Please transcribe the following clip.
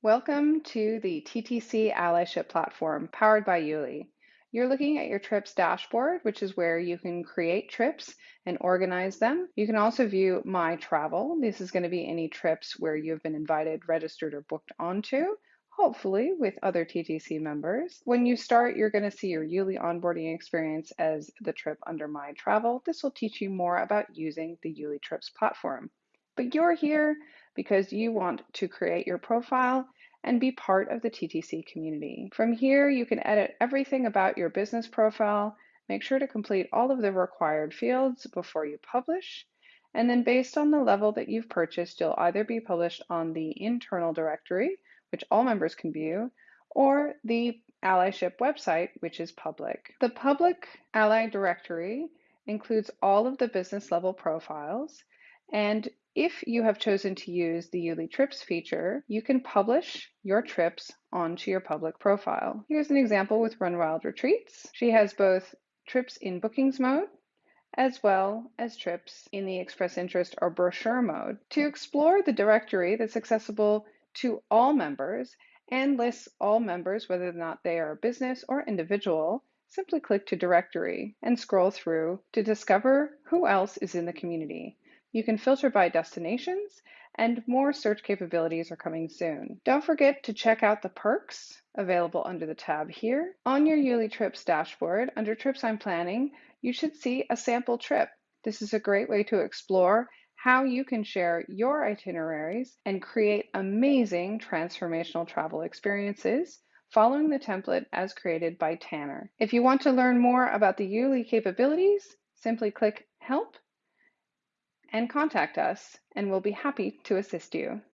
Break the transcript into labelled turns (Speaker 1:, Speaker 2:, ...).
Speaker 1: Welcome to the TTC Allyship platform powered by Youli. You're looking at your trips dashboard, which is where you can create trips and organize them. You can also view My Travel. This is going to be any trips where you've been invited, registered, or booked onto, hopefully with other TTC members. When you start, you're going to see your Youli onboarding experience as the trip under My Travel. This will teach you more about using the Youli Trips platform. But you're here because you want to create your profile and be part of the TTC community. From here, you can edit everything about your business profile, make sure to complete all of the required fields before you publish, and then based on the level that you've purchased, you'll either be published on the internal directory, which all members can view, or the allyship website, which is public. The public ally directory includes all of the business level profiles, and if you have chosen to use the Youli Trips feature, you can publish your trips onto your public profile. Here's an example with Run Wild Retreats. She has both trips in bookings mode as well as trips in the express interest or brochure mode. To explore the directory that's accessible to all members and lists all members, whether or not they are a business or individual, simply click to directory and scroll through to discover who else is in the community. You can filter by destinations and more search capabilities are coming soon. Don't forget to check out the perks available under the tab here. On your Youli Trips dashboard, under Trips I'm Planning, you should see a sample trip. This is a great way to explore how you can share your itineraries and create amazing transformational travel experiences following the template as created by Tanner. If you want to learn more about the Youli capabilities, simply click Help and contact us, and we'll be happy to assist you.